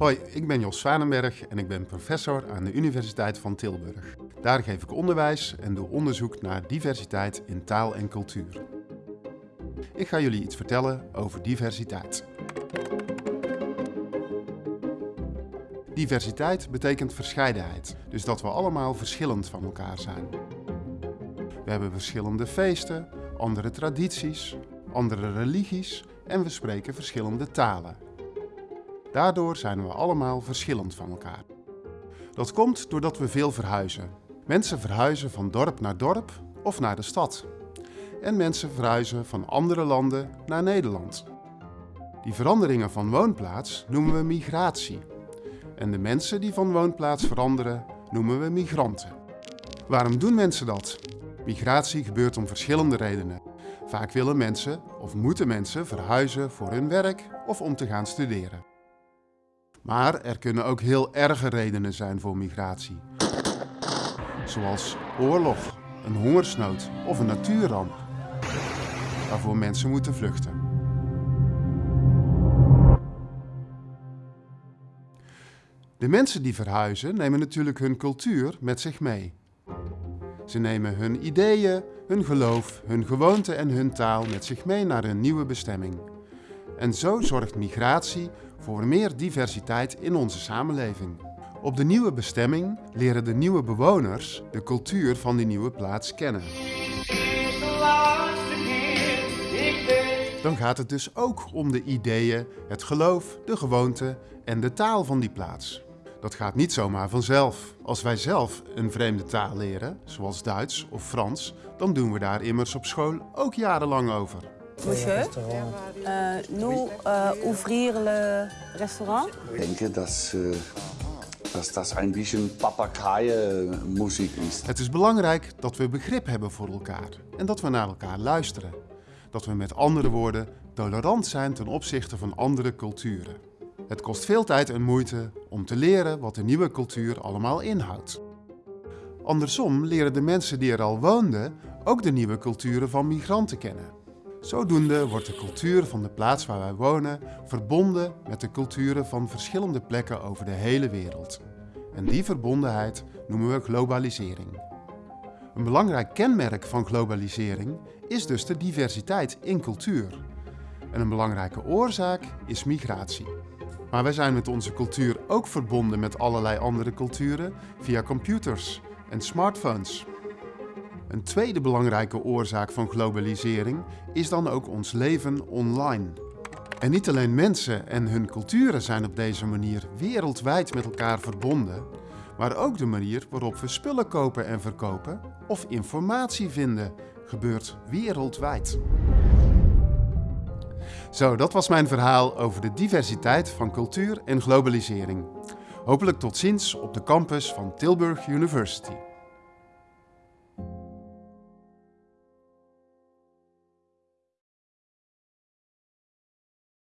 Hoi, ik ben Jos Zwanenberg en ik ben professor aan de Universiteit van Tilburg. Daar geef ik onderwijs en doe onderzoek naar diversiteit in taal en cultuur. Ik ga jullie iets vertellen over diversiteit. Diversiteit betekent verscheidenheid, dus dat we allemaal verschillend van elkaar zijn. We hebben verschillende feesten, andere tradities, andere religies en we spreken verschillende talen. Daardoor zijn we allemaal verschillend van elkaar. Dat komt doordat we veel verhuizen. Mensen verhuizen van dorp naar dorp of naar de stad. En mensen verhuizen van andere landen naar Nederland. Die veranderingen van woonplaats noemen we migratie. En de mensen die van woonplaats veranderen noemen we migranten. Waarom doen mensen dat? Migratie gebeurt om verschillende redenen. Vaak willen mensen of moeten mensen verhuizen voor hun werk of om te gaan studeren. Maar er kunnen ook heel erge redenen zijn voor migratie. Zoals oorlog, een hongersnood of een natuurramp. Waarvoor mensen moeten vluchten. De mensen die verhuizen nemen natuurlijk hun cultuur met zich mee. Ze nemen hun ideeën, hun geloof, hun gewoonten en hun taal met zich mee naar hun nieuwe bestemming. En zo zorgt migratie voor meer diversiteit in onze samenleving. Op de nieuwe bestemming leren de nieuwe bewoners de cultuur van die nieuwe plaats kennen. Dan gaat het dus ook om de ideeën, het geloof, de gewoonten en de taal van die plaats. Dat gaat niet zomaar vanzelf. Als wij zelf een vreemde taal leren, zoals Duits of Frans, dan doen we daar immers op school ook jarenlang over. Monsieur, euh, nous euh, ouvrir le restaurant. Ich denke, dass, äh, dass das ein bisschen Papageienmusik ist. Het is belangrijk dat we begrip hebben voor elkaar en dat we naar elkaar luisteren. Dat we met andere woorden tolerant zijn ten opzichte van andere culturen. Het kost veel tijd en moeite om te leren wat de nieuwe cultuur allemaal inhoudt. Andersom leren de mensen die er al woonden ook de nieuwe culturen van migranten kennen. Zodoende wordt de cultuur van de plaats waar wij wonen verbonden met de culturen van verschillende plekken over de hele wereld. En die verbondenheid noemen we globalisering. Een belangrijk kenmerk van globalisering is dus de diversiteit in cultuur. En een belangrijke oorzaak is migratie. Maar wij zijn met onze cultuur ook verbonden met allerlei andere culturen via computers en smartphones. Een tweede belangrijke oorzaak van globalisering is dan ook ons leven online. En niet alleen mensen en hun culturen zijn op deze manier wereldwijd met elkaar verbonden, maar ook de manier waarop we spullen kopen en verkopen of informatie vinden gebeurt wereldwijd. Zo, dat was mijn verhaal over de diversiteit van cultuur en globalisering. Hopelijk tot ziens op de campus van Tilburg University.